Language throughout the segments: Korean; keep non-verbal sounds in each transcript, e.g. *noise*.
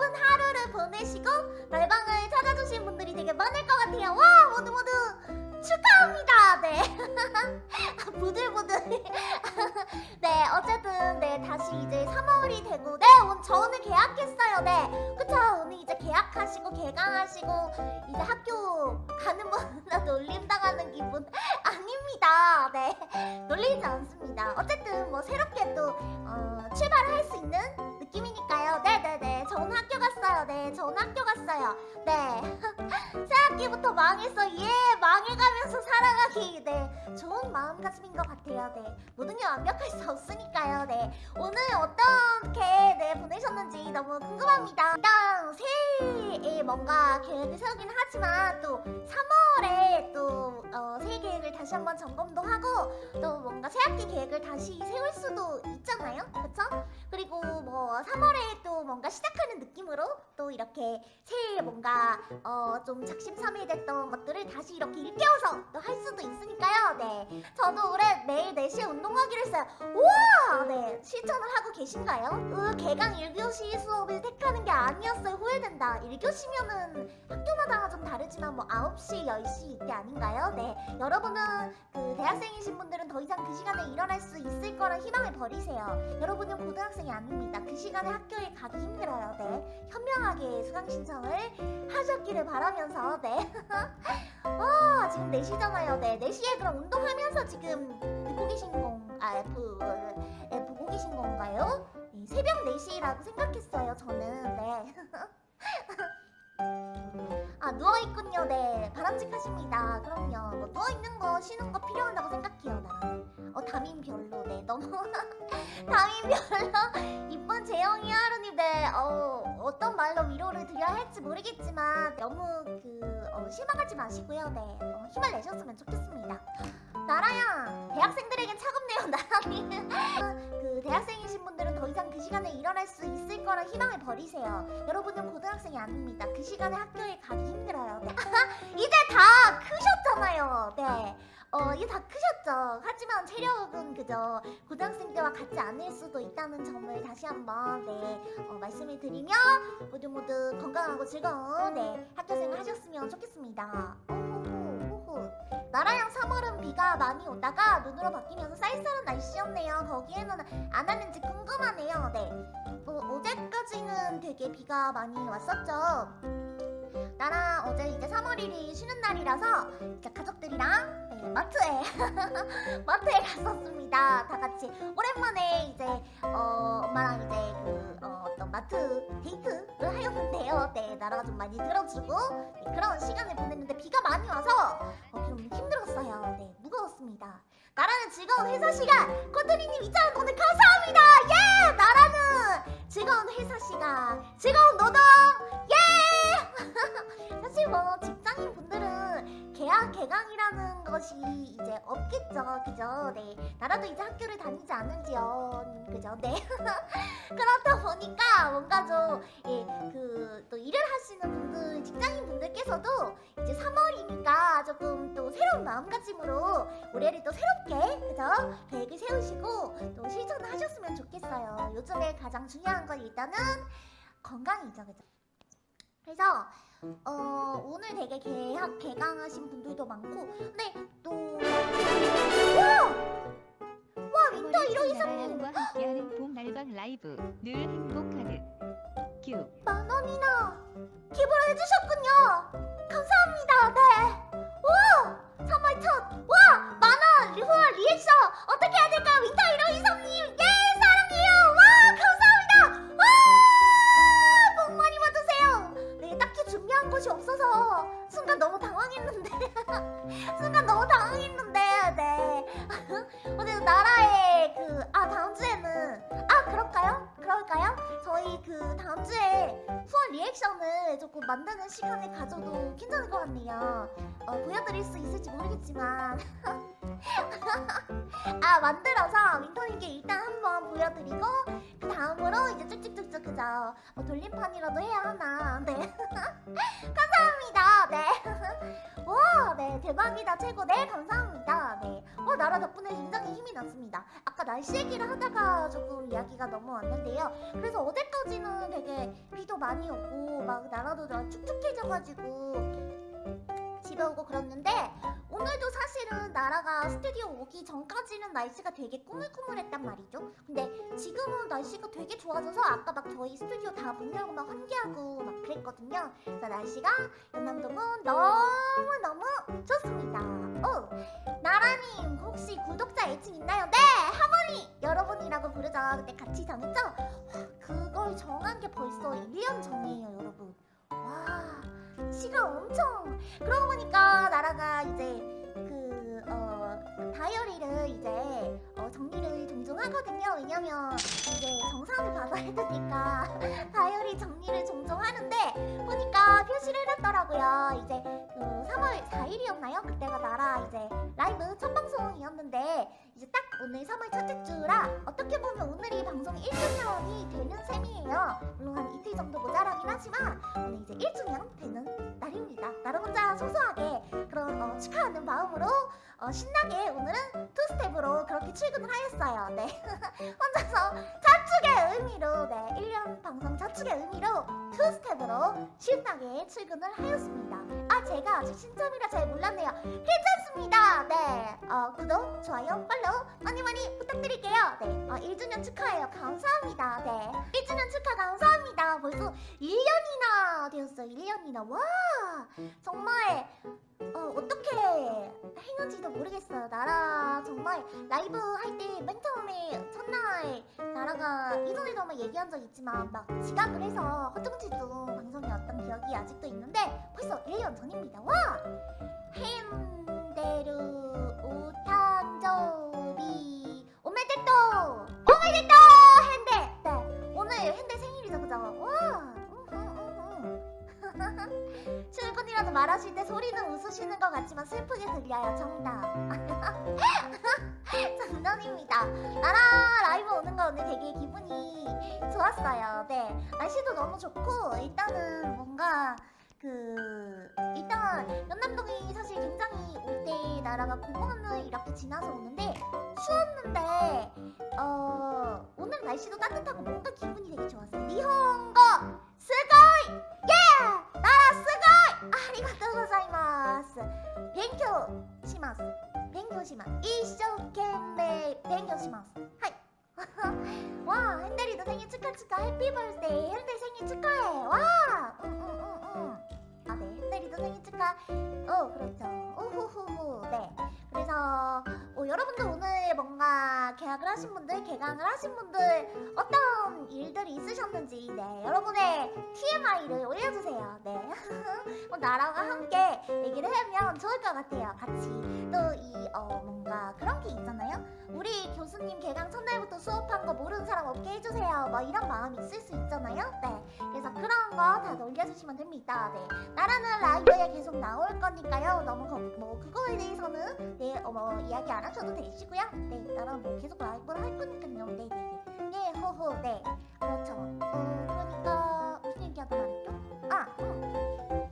바쁜 하루를 보내시고 날방을 찾아주신 분들이 되게 많을 것 같아요. 와 모두 모두 축하합니다. 네. *laughs* 부들부들. *laughs* 네 어쨌든 네 다시 이제 3월이 되고 네 오늘 저 오늘 계약했어요. 네 그쵸 오늘 이제 계약하시고 개강하시고 이제 학교 가는 분나 *laughs* 놀림 당하는 기분 아닙니다. 네 놀리지 않습니다. 어쨌든 뭐 새롭게 또 어, 출발을 할수 있는 느낌이니까요. 네네네 저 오늘 학교 갔어요. 네저 오늘 학교 갔어요. 네 *laughs* 새학기부터 망했어. 예 망해가면서 살아가기. 네 좋은 마음가짐인 것 같아요. 네 모든 게 완벽할 수 없으니까요. 네 오늘 어떻게 네 보내셨는지 너무 궁금합니다. 일단 새해에 뭔가 계획을 세우긴 하지만 또 3월에 또 어, 새해 계획을 다시 한번 점검도 하고 또 뭔가 새학기 계획을 다시 세울 수도 있잖아요. 그쵸? 그리고 뭐 3월에 또 뭔가 시작하는 느낌으로 또 이렇게 새해에 뭔가 어, 좀 작심삼일됐던 것들을 다시 이렇게 일깨워서 또 할 수도 있으니까요. 네. 저도 올해 매일 4시에 운동하기로 했어요. 우와! 네. 실천을 하고 계신가요? 으, 개강 1교시 수업을 택하는 게 아니었어요. 후회된다. 1교시면은 학교마다 좀 다르지만 뭐 9시, 10시 이때 아닌가요? 네. 여러분은 그 대학생이신 분들은 더 이상 그 시간에 일어날 수 있을 거란 희망을 버리세요. 여러분은 고등학생이 아닙니다. 그 시간에 학교에 가기 힘들어요. 네. 현명하게 수강 신청을 하셨기를 바라면서 네. 와 *laughs* 지금 4시잖아요. 네. 4시에 그럼 운동하면서 지금 듣고 계신 건 아, 부, 예, 보고 계신 건가요? 네, 새벽 4시라고 생각했어요. 저는 네. *laughs* 아 누워있군요. 네 바람직하십니다. 그럼요. 뭐 누워있는 거 쉬는 거 필요하다고 생각해요 나는. 어 담임 별로. 네 너무 *laughs* 담임 별로. 이쁜 재영이 하루님. 네 어 어떤 말로 위로를 드려야 할지 모르겠지만 너무 그 어, 실망하지 마시고요. 네 어, 힘을 내셨으면 좋겠습니다. 나라야 대학생들에겐 차갑네요 나라님. *laughs* 그 대학생이신 분들은 더 이상 그 시간에 일어날 수 있을 거란 희망을 버리세요 여러분은 고등학생이 아닙니다 그 시간에 학교에 가기 힘들어요 네. *laughs* 이제 다 크셨잖아요 네 어, 이제 다 크셨죠. 하지만 체력은 그저 고등학생 때와 같지 않을 수도 있다는 점을 다시 한번 네 어, 말씀을 드리며 모두 모두 건강하고 즐거운 네 학교생활 하셨으면 좋겠습니다. 호 호호. 나라양 3월은 비가 많이 오다가 눈으로 바뀌면서 쌀쌀한 날씨였네요. 거기에는 안 왔는지 궁금하네요. 네. 뭐 어제까지는 되게 비가 많이 왔었죠. 나랑 어제 이제 3월 1일 쉬는 날이라서 이제 가족들이랑 네, 마트에 *laughs* 마트에 갔었습니다. 다 같이 오랜만에 이제 어, 엄마랑 이제 그 어, 떤 마트 데이트를 하였는데요. 네, 나라가 좀 많이 들어주고 네, 그런 시간을 보냈는데 비가 많이 와서 어, 좀 힘들었어요. 네, 무거웠습니다. 나라는 즐거운 회사 시간 코트리님 2,000원 오늘 감사합니다. 예, 나라는 즐거운 회사 시간 즐거운 노동 예. 뭐 직장인 분들은 계약 개강이라는 것이 이제 없겠죠, 그죠? 네, 나라도 이제 학교를 다니지 않은지요, 그죠? 네. *laughs* 그렇다 보니까 뭔가 좀예그또 일을 하시는 분들 직장인 분들께서도 이제 3월이니까 조금 또 새로운 마음가짐으로 올해를 또 새롭게 그죠? 계획을 세우시고 또 실천을 하셨으면 좋겠어요. 요즘에 가장 중요한 건 일단은 건강이죠, 그죠? 그래서 어 오늘 되게 개학 개강하신 분들도 많고 근데 또 와! 와 윈터 이로 이사님 나라양과 함께하는 봄 날방 라이브. 늘 행복하듯. 큐. 만 원이나 기부를 해주셨군요 그 다음 주에 후원 리액션을 조금 만드는 시간을 가져도 괜찮을 것 같네요. 어, 보여드릴 수 있을지 모르겠지만 *laughs* 아 만들어서 윈터님께 일단 한번 보여드리고 그 다음으로 이제 쭉쭉쭉쭉 그저 뭐 돌림판이라도 해야 하나 네 *laughs* 감사합니다 네 *laughs* 와, 네, 대박이다, 최고. 네, 감사합니다. 나라 덕분에 굉장히 힘이 났습니다. 아까 날씨 얘기를 하다가 조금 이야기가 넘어왔는데요. 그래서 어제까지는 되게 비도 많이 오고 막 나라도 좀 축축해져가지고 집에 오고 그랬는데 오늘도 사실은 나라가 스튜디오 오기 전까지는 날씨가 되게 꾸물꾸물했단 말이죠. 근데 지금은 날씨가 되게 좋아져서 아까 막 저희 스튜디오 다 문 열고 막 환기하고 막 그랬거든요. 그래서 날씨가 연남동은 너무너무 좋습니다. 오, 나라님 혹시 구독자 애칭 있나요? 네! 하모니 여러분이라고 부르죠. 그때 같이 정했죠? 와, 그걸 정한 게 벌써 1년 전이에요 여러분. 와 시간 엄청 그러고 보니까 나라가 이제 그 어, 다이어리를 이제 어, 정리를 종종 하거든요. 왜냐면 이제 정산을 받아야 되니까 *laughs* 다이어리 정리를 종종 하는데 보니까 표시를 해놨더라고요. 이제 그 3월 4일이었나요? 그때가 나라 이제 라이브 첫 방송이었는데 이제 딱 오늘 3월 첫째 주라 어떻게 보면 오늘이 방송 1주년이 되는 셈이에요. 물론 한 이틀 정도 모자라긴 하지만 오늘 이제 1주년 되는 날입니다. 나를 혼자 소소하게 그런 어, 축하하는 마음으로 어, 신나게 오늘은 투스텝으로 그렇게 출근을 하였어요. 네. *laughs* 혼자서 자축의 의미로 네 1년 방송 자축의 의미로 투스텝으로 신나게 출근을 하였습니다. 아 제가 아직 신점이라 잘 몰랐네요. 괜찮습니다. 네. 어, 구독, 좋아요, follow 많이 많이 부탁드릴게요. 네. 어, 1주년 축하해요. 감사합니다. 네. 1주년 축하 감사합니다. 벌써 1년이나 되었어요. 1년이나. 와! 정말 어, 어떻게 했는지도 모르겠어요. 나라 정말 라이브 할 때 맨 처음에 첫날 나라가 이전에도 얘기한 적 있지만 막 지각을 해서 허둥지둥 방송이었던 기억이 아직도 있는데 벌써 1년 전입니다. 와! 핸데루 오탄조 출근이라도 말하실 때 소리는 웃으시는 것 같지만 슬프게 들려요 정답. *laughs* 장난입니다. 나라 라이브 오는 거 오늘 되게 기분이 좋았어요. 네 날씨도 너무 좋고 일단은 뭔가 그 일단 연남동이 사실 굉장히 올 때 나라가 공원을 이렇게 지나서 오는데 추웠는데 어 오늘 날씨도 따뜻하고 뭔가 기분이 되게 좋았어요. 니혼고 すごい すごい ありがとうございます 勉強します 勉強します 一生懸命 勉強します はい 와 핸델이도 생일 축하 축하 happy birthday 핸델 생일 축하해 와 응응응응 아네 핸델이도 생일 축하 어 그렇죠 오후후후 네 그래서 어, 여러분들 오늘 뭔가 개학을 하신 분들 개강을 하신 분들 어떤 일들이 있으셨는지 네 여러분의 TMI를 올려주세요. 네. *laughs* 어, 나라양과 함께 얘기를 하면 좋을 것 같아요. 같이 또이 어, 뭔가 그런 게 있잖아요. 우리 교수님 개강 첫날부터 수업한 거 모르는 사람 없게 해주세요. 뭐 이런 마음이 있을 수 있잖아요. 네 거다 올려주시면 됩니다. 네. 나라는 라이브에 계속 나올 거니까요. 너무 거, 뭐 그거에 대해서는 네 어머 이야기 안 하셔도 되시고요. 네 나랑 뭐 계속 라이브를 할 거니까요. 네네네. 네 호호 네. 그렇죠. 어 그러니까 무슨 얘기하다 말했죠? 아 음.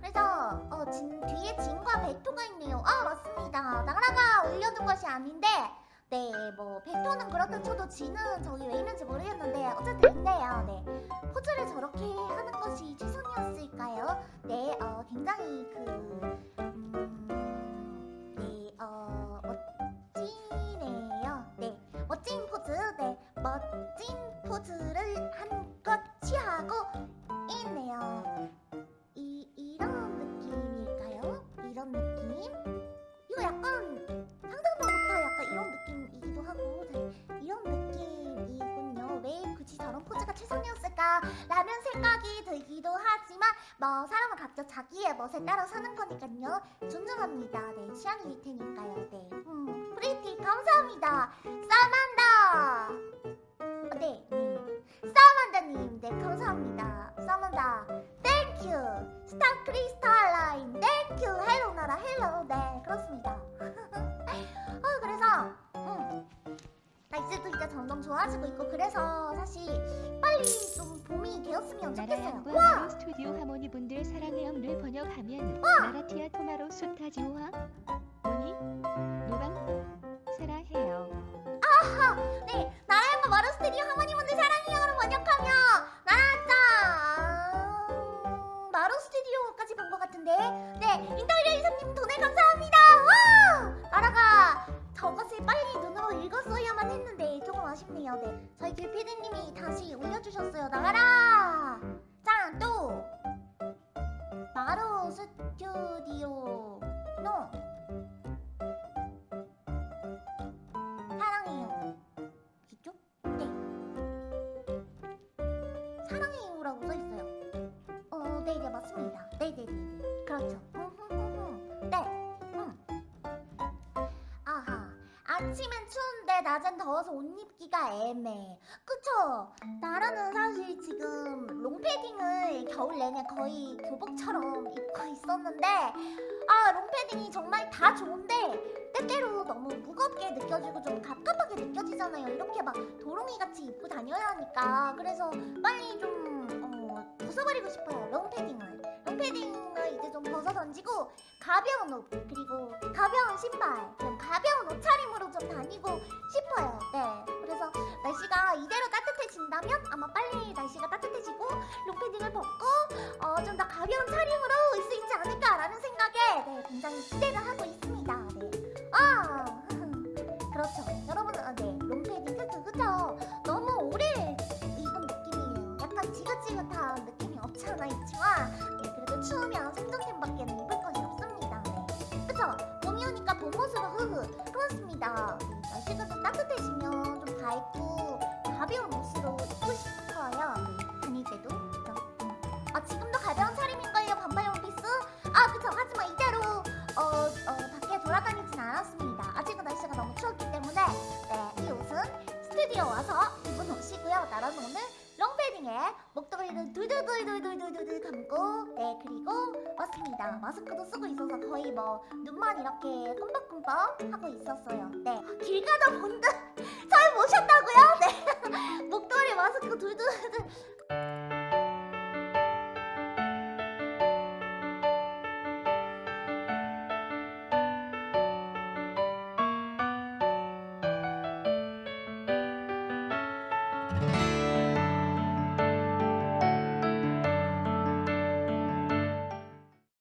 그래서 어 진, 뒤에 진과 베토가 있네요. 아 맞습니다. 나라가 올려둔 것이 아닌데 네, 뭐 베토는 그렇다 쳐도 지는 저기 왜 있는지 모르겠는데 어쨌든 있네요. 네, 포즈를 저렇게 하는 것이 최선이었을까요? 네, 어, 굉장히 그 음, 네, 어, 멋지네요. 네, 멋진 포즈, 네, 멋진 포즈 자 자기의 멋에 따라 사는 거니까요. 존중합니다. 네, 취향일 테니까요. 네, 음, pretty 감사합니다. 사만다. 어, 네, 님. 사만다님, 네 감사합니다. 사만다, 땡큐. 스타 크리스탈 라인, 땡큐. 헬로 나라, 헬로. 네, 그렇습니다. *laughs* 어, 그래서 음, 날씨도 이제 점점 좋아지고 있고 그래서 사실 빨리 좀 하면 좋겠어요 와! 스튜디오 하모니 분들 사랑의 음를 번역하면 와! 마라티아 토마로 수타지오와 모니 노방 사랑해요 아하 네 나라의 마라 스튜디오 하모니 분 저것을 빨리 눈으로 읽었어야만 했는데 조금 아쉽네요. 네 저희 길피디님이 다시 올려주셨어요. 나가라! 짠또! 마루 스튜디오. 노 사랑해요. 이쪽? 네. 사랑해요라고 써있어요. 어 네네 맞습니다. 네네네. 그렇죠 아침엔 추운데 낮엔 더워서 옷 입기가 애매해. 그쵸? 나라는 사실 지금 롱패딩을 겨울 내내 거의 교복처럼 입고 있었는데 아 롱패딩이 정말 다 좋은데 때때로 너무 무겁게 느껴지고 좀 갑갑하게 느껴지잖아요. 이렇게 막 도롱이 같이 입고 다녀야 하니까. 그래서 빨리 좀 어, 벗어버리고 싶어요 롱패딩을. 벗어 던지고 가벼운 옷 그리고 가벼운 신발 좀 가벼운 옷차림으로 좀 다니고 싶어요. 네. 그래서 날씨가 이대로 따뜻해진다면 아마 빨리 날씨가 따뜻해지고 롱패딩을 벗고 어, 좀 더 가벼운 차림으로 올 수 있지 않을까라는 생각에 네, 굉장히 기대를 하고 있습니다. 네. 아 *laughs* 그렇죠. 여러분 아, 네 롱패딩 그쵸 그쵸? 너무 오래 입은 느낌이에요. 약간 지긋지긋한 느낌이 없지 않아 있지만 네, 그래도 추우면 목도리를 둘둘둘둘둘둘둘 감고 네 그리고 왔습니다. 마스크도 쓰고 있어서 거의 뭐 눈만 이렇게 끔박끔박 하고 있었어요. 네길 가다 본드 *laughs* 잘 보셨다고요? 네. *laughs* 목도리 마스크 둘둘둘